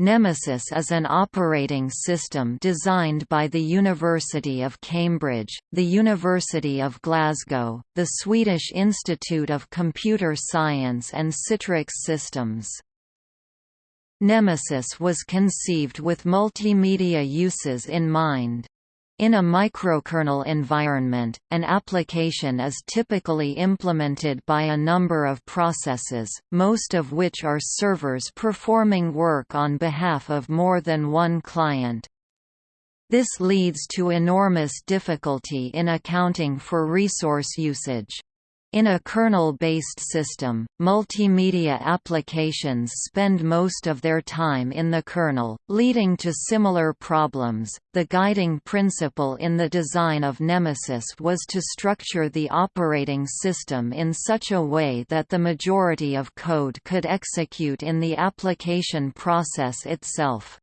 Nemesis is an operating system designed by the University of Cambridge, the University of Glasgow, the Swedish Institute of Computer Science and Citrix Systems. Nemesis was conceived with multimedia uses in mind. In a microkernel environment, an application is typically implemented by a number of processes, most of which are servers performing work on behalf of more than one client. This leads to enormous difficulty in accounting for resource usage. In a kernel-based system, multimedia applications spend most of their time in the kernel, leading to similar problems. The guiding principle in the design of Nemesis was to structure the operating system in such a way that the majority of code could execute in the application process itself.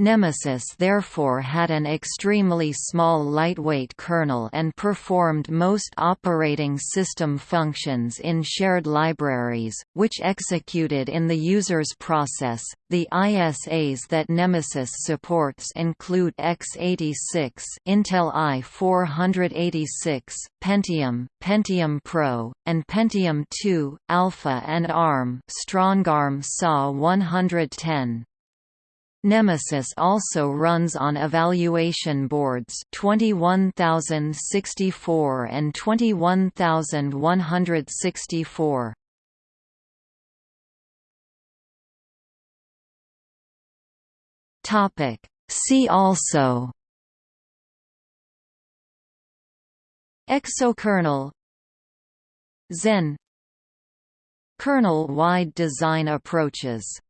Nemesis therefore had an extremely small lightweight kernel and performed most operating system functions in shared libraries, which executed in the user's process. The ISAs that Nemesis supports include x86, Intel i486, Pentium, Pentium Pro, and Pentium 2, Alpha and ARM, StrongARM SA 110. Nemesis also runs on evaluation boards 21064 and 21164. Topic See also Exokernel Xen Kernel-wide design approaches